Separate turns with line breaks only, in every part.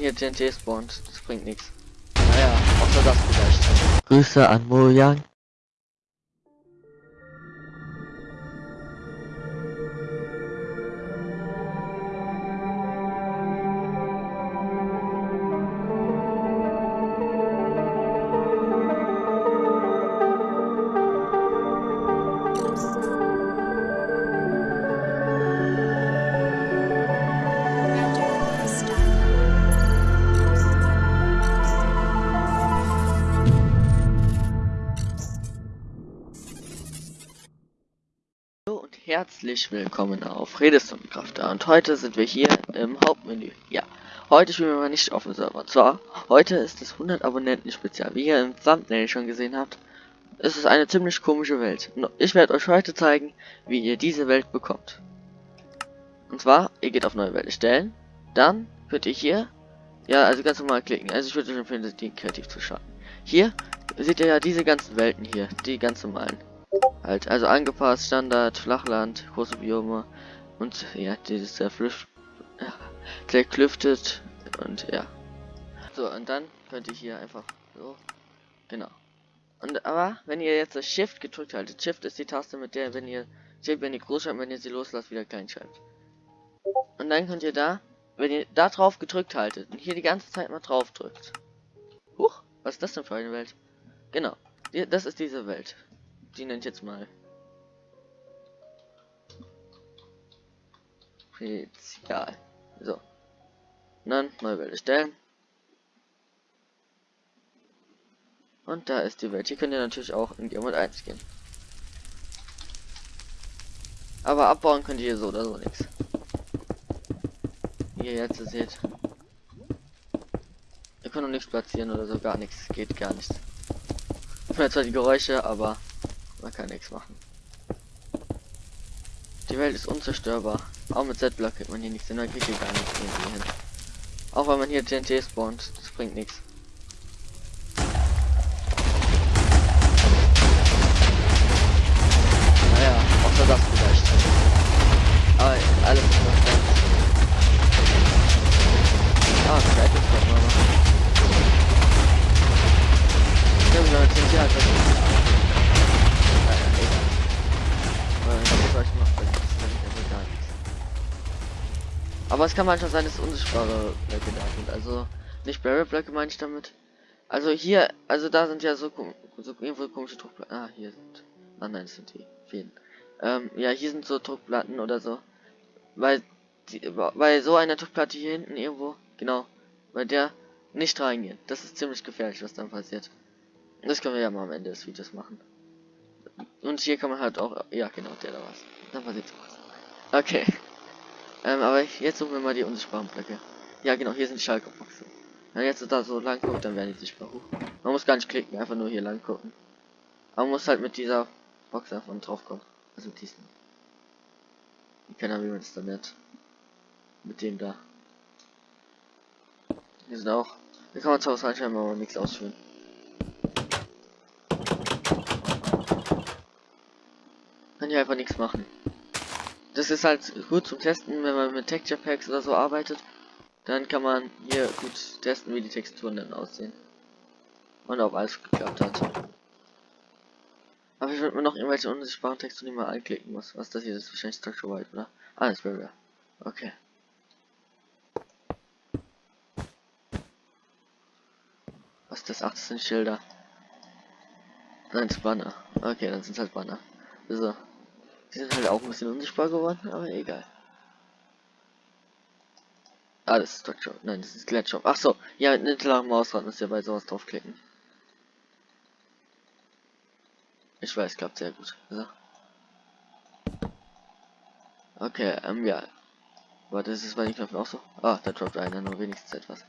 hier TNT spawnt, das bringt nichts. Naja, außer das vielleicht. Grüße an Mojang. Herzlich willkommen auf Redestone Crafter und heute sind wir hier im Hauptmenü. Ja, heute spielen wir mal nicht auf dem Server. Zwar, heute ist es 100 Abonnenten Spezial. Wie ihr im Thumbnail schon gesehen habt, ist es eine ziemlich komische Welt. Ich werde euch heute zeigen, wie ihr diese Welt bekommt. Und zwar, ihr geht auf neue Welt erstellen, dann könnt ihr hier, ja, also ganz normal klicken. Also ich würde euch empfehlen, die kreativ zu starten. Hier seht ihr ja diese ganzen Welten hier, die ganz normalen. Halt, also angepasst, Standard, Flachland, große Biome und ja, dieses zerflüft, zerklüftet und ja. So, und dann könnt ihr hier einfach so, genau. Und aber, wenn ihr jetzt das Shift gedrückt haltet, Shift ist die Taste, mit der, wenn ihr, Shift, wenn ihr groß schreibt, wenn ihr sie loslasst, wieder klein schreibt. Und dann könnt ihr da, wenn ihr da drauf gedrückt haltet und hier die ganze Zeit mal drauf drückt. Huch, was ist das denn für eine Welt? Genau, das ist diese Welt die nennt jetzt mal Spezial. So. Und dann neue Welt erstellen. Und da ist die Welt. Hier könnt ihr natürlich auch in Geomod 1 gehen. Aber abbauen könnt ihr so oder so nichts. Wie ihr jetzt seht. Ihr könnt noch nichts platzieren oder so, gar nichts. Geht gar nichts. Ich höre zwar die Geräusche, aber man kann nichts machen. Die Welt ist unzerstörbar. Auch mit Z-Block kriegt man hier nichts hin, man kriegt hier gar nichts hin. Auch wenn man hier TNT spawnt, das bringt nichts. Naja, außer das vielleicht. Aber alles ist noch ganz. Ah, vielleicht ist das mal wenn man TNT hat, das Aber es kann manchmal sein, dass unsichtbare Blöcke da sind. Also nicht Barrel Blöcke meine ich damit. Also hier, also da sind ja so, so irgendwo komische Druckplatten. Ah, hier sind. Ah nein, das sind die vielen. Ähm, ja, hier sind so Druckplatten oder so. Weil die, bei so einer Druckplatte hier hinten irgendwo, genau, bei der nicht reingehen. Das ist ziemlich gefährlich, was dann passiert. Das können wir ja mal am Ende des Videos machen. Und hier kann man halt auch, ja genau, der da was. Dann passiert was. Okay. Ähm, aber jetzt suchen wir mal die unsichtbaren Blöcke. Ja, genau, hier sind Schalkerboxen. Wenn jetzt da so lang guckt, dann werden die sichtbar. hoch. Man muss gar nicht klicken, einfach nur hier lang gucken. Aber man muss halt mit dieser Box einfach drauf kommen. Also mit diesen. Ich wie man das dann nennt. Mit dem da. Hier sind auch. Hier kann man zwar was reinschreiben, aber nichts ausführen. Kann hier einfach nichts machen das ist halt gut zum Testen, wenn man mit Texture Packs oder so arbeitet. Dann kann man hier gut testen, wie die Texturen dann aussehen. Und ob alles geklappt hat. Aber ich würde mir noch irgendwelche unsichtbaren Texturen, die anklicken muss. Was das hier ist, wahrscheinlich Structure White, oder? Ah, das wäre Okay. Was das? Ach, das sind Schilder. Nein, das Banner. Okay, dann sind halt Banner. So. Sind halt auch ein bisschen unsichtbar geworden, aber egal. Ah, das ist Structure. Nein, das ist Gletscher. Ach so, ja, mit mittlerer Mausrad müsst ihr bei sowas draufklicken. Ich weiß, klappt sehr gut. So. Okay, ähm, ja. Warte, ist es bei den Knöpfen auch so? Ah, da droppt einer nur wenigstens etwas.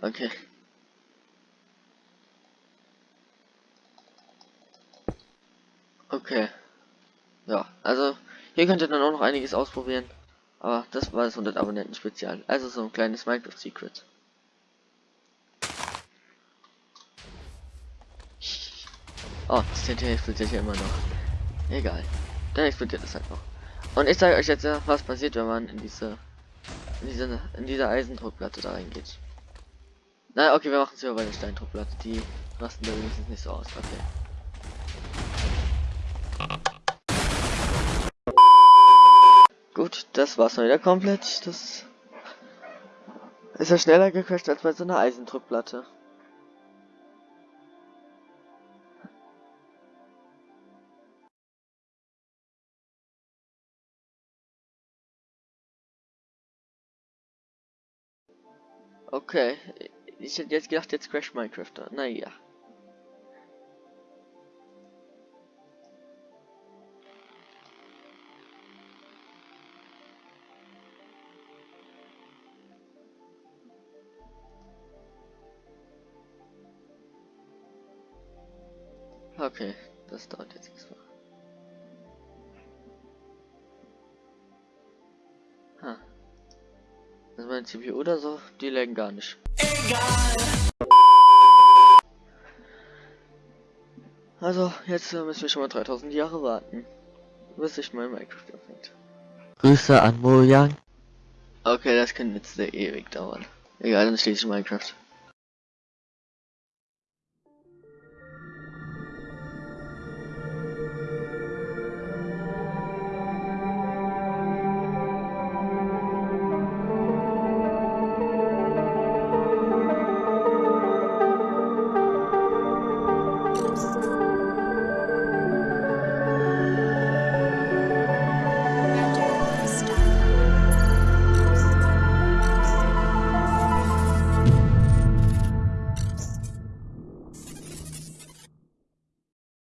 Okay. Okay. Ja, also hier könnt ihr dann auch noch einiges ausprobieren. Aber das war das 100 Abonnenten Spezial. Also so ein kleines Minecraft Secret. Oh, das TNT explodiert ja immer noch. Egal. Dann explodiert es halt noch. Und ich zeige euch jetzt, was passiert, wenn man in diese in diese in diese Eisendruckplatte da reingeht. Na, okay, wir machen es über eine Steindruckplatte. Die rasten da wenigstens nicht so aus. Okay. Gut, das war's mal wieder komplett. Das ist ja schneller gecrashed als bei so einer Eisendruckplatte. Okay, ich hätte jetzt gedacht, jetzt crash Minecraft. Naja. Okay, das dauert jetzt extra. Ha. Also mein CPU oder so, die laggen gar nicht. Egal. Also, jetzt müssen wir schon mal 3000 Jahre warten, bis sich mein Minecraft öffnet. Grüße an Mojang. Okay, das kann jetzt sehr ewig dauern. Egal, dann steht ich in Minecraft.